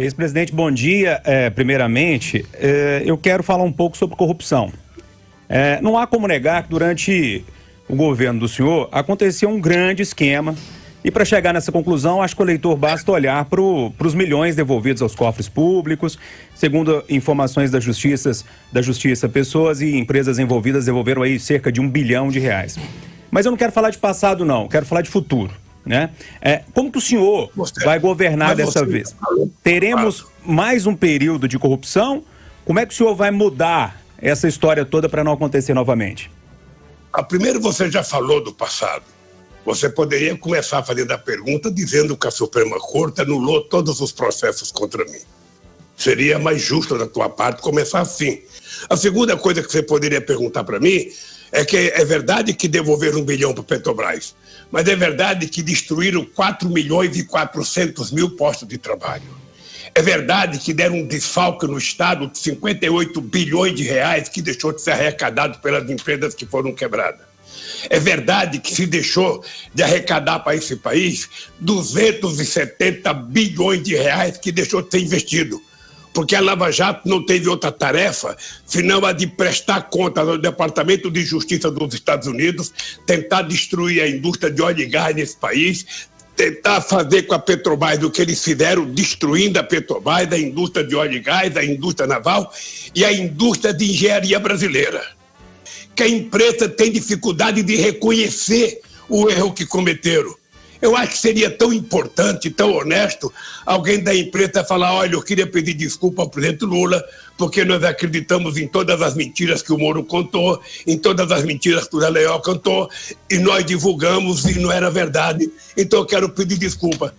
Ex-presidente, bom dia. É, primeiramente, é, eu quero falar um pouco sobre corrupção. É, não há como negar que durante o governo do senhor aconteceu um grande esquema. E para chegar nessa conclusão, acho que o eleitor basta olhar para os milhões devolvidos aos cofres públicos. Segundo informações da Justiça, da Justiça, pessoas e empresas envolvidas devolveram aí cerca de um bilhão de reais. Mas eu não quero falar de passado, não. Quero falar de futuro. Né? É, como que o senhor você, vai governar dessa vez? Teremos mais um período de corrupção? Como é que o senhor vai mudar essa história toda para não acontecer novamente? A ah, primeiro você já falou do passado. Você poderia começar fazendo a pergunta dizendo que a Suprema Corte anulou todos os processos contra mim. Seria mais justo da tua parte começar assim. A segunda coisa que você poderia perguntar para mim é que é verdade que devolveram um bilhão para Petrobras, mas é verdade que destruíram 4 milhões e 400 mil postos de trabalho. É verdade que deram um desfalque no Estado de 58 bilhões de reais que deixou de ser arrecadado pelas empresas que foram quebradas. É verdade que se deixou de arrecadar para esse país 270 bilhões de reais que deixou de ser investido porque a Lava Jato não teve outra tarefa senão a de prestar contas ao Departamento de Justiça dos Estados Unidos, tentar destruir a indústria de óleo e gás nesse país, tentar fazer com a Petrobras o que eles fizeram, destruindo a Petrobras, a indústria de óleo e gás, a indústria naval e a indústria de engenharia brasileira. Que a empresa tem dificuldade de reconhecer o erro que cometeram. Eu acho que seria tão importante, tão honesto, alguém da empresa falar: olha, eu queria pedir desculpa ao presidente Lula, porque nós acreditamos em todas as mentiras que o Moro contou, em todas as mentiras que o Zé cantou, e nós divulgamos e não era verdade. Então eu quero pedir desculpa.